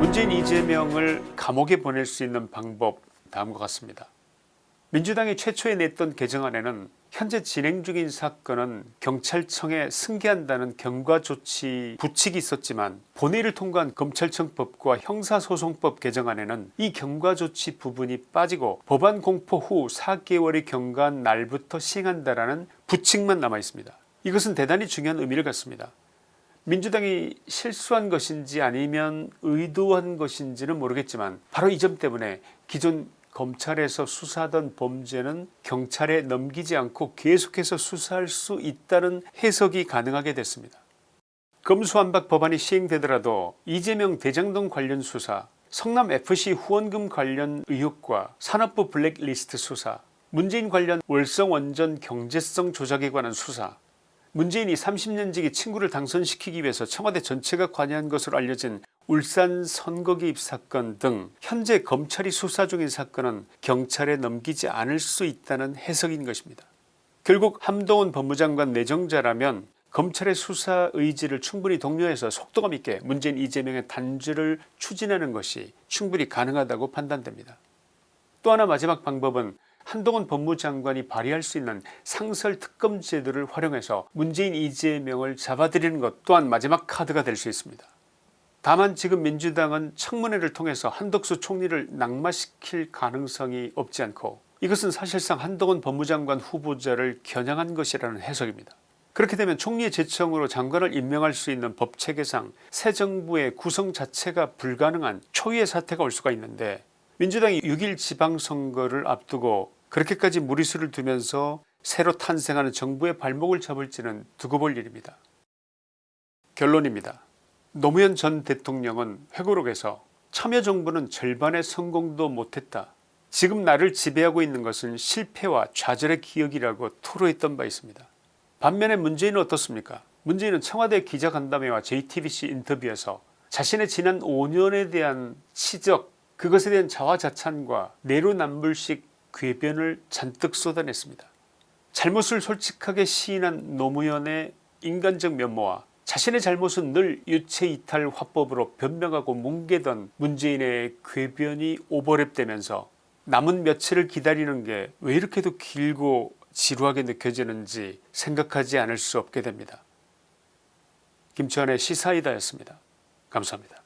문재인 이재명을 감옥에 보낼 수 있는 방법 다음과 같습니다. 민주당이 최초에 냈던 개정안에는 현재 진행 중인 사건은 경찰청에 승계한다는 경과조치 부칙이 있었지만 본회의를 통과한 검찰청법과 형사소송법 개정안에는 이 경과조치 부분이 빠지고 법안 공포 후 4개월이 경과한 날부터 시행한다는 부칙만 남아있습니다. 이것은 대단히 중요한 의미를 갖습니다. 민주당이 실수한 것인지 아니면 의도한 것인지는 모르겠지만 바로 이 점 때문에 기존 검찰에서 수사하던 범죄는 경찰에 넘기지 않고 계속해서 수사할 수 있다는 해석이 가능하게 됐습니다. 검수완박 법안이 시행되더라도 이재명 대장동 관련 수사 성남FC 후원금 관련 의혹과 산업부 블랙리스트 수사 문재인 관련 월성원전 경제성 조작에 관한 수사 문재인이 30년지기 친구를 당선시키기 위해서 청와대 전체가 관여한 것으로 알려진 울산 선거 개입 사건 등 현재 검찰이 수사 중인 사건은 경찰에 넘기지 않을 수 있다는 해석인 것입니다. 결국 함동훈 법무장관 내정자라면 검찰의 수사 의지를 충분히 독려해서 속도감 있게 문재인 이재명의 단죄를 추진하는 것이 충분히 가능하다고 판단됩니다. 또 하나 마지막 방법은 한동훈 법무장관이 발의할 수 있는 상설특검 제도를 활용해서 문재인 이재명을 잡아들이는 것 또한 마지막 카드가 될 수 있습니다. 다만 지금 민주당은 청문회를 통해서 한덕수 총리를 낙마시킬 가능성이 없지 않고 이것은 사실상 한동훈 법무장관 후보자를 겨냥한 것이라는 해석입니다. 그렇게 되면 총리의 제청으로 장관을 임명할 수 있는 법체계상 새 정부의 구성 자체가 불가능한 초유의 사태가 올 수가 있는데 민주당이 6일 지방선거를 앞두고 그렇게까지 무리수를 두면서 새로 탄생하는 정부의 발목을 잡을지는 두고 볼 일입니다. 결론입니다. 노무현 전 대통령은 회고록에서 참여정부는 절반의 성공도 못했다. 지금 나를 지배하고 있는 것은 실패와 좌절의 기억이라고 토로했던 바 있습니다. 반면에 문재인은 어떻습니까 문재인은 청와대 기자간담회와 JTBC 인터뷰에서 자신의 지난 5년에 대한 치적 그것에 대한 자화자찬과 내로남불식 궤변을 잔뜩 쏟아냈습니다. 잘못을 솔직하게 시인한 노무현의 인간적 면모와 자신의 잘못은 늘 유체이탈 화법으로 변명하고 뭉개던 문재인의 궤변이 오버랩되면서 남은 며칠을 기다리는 게 왜 이렇게도 길고 지루하게 느껴지는지 생각하지 않을 수 없게 됩니다. 김치환의 시사이다였습니다. 감사합니다.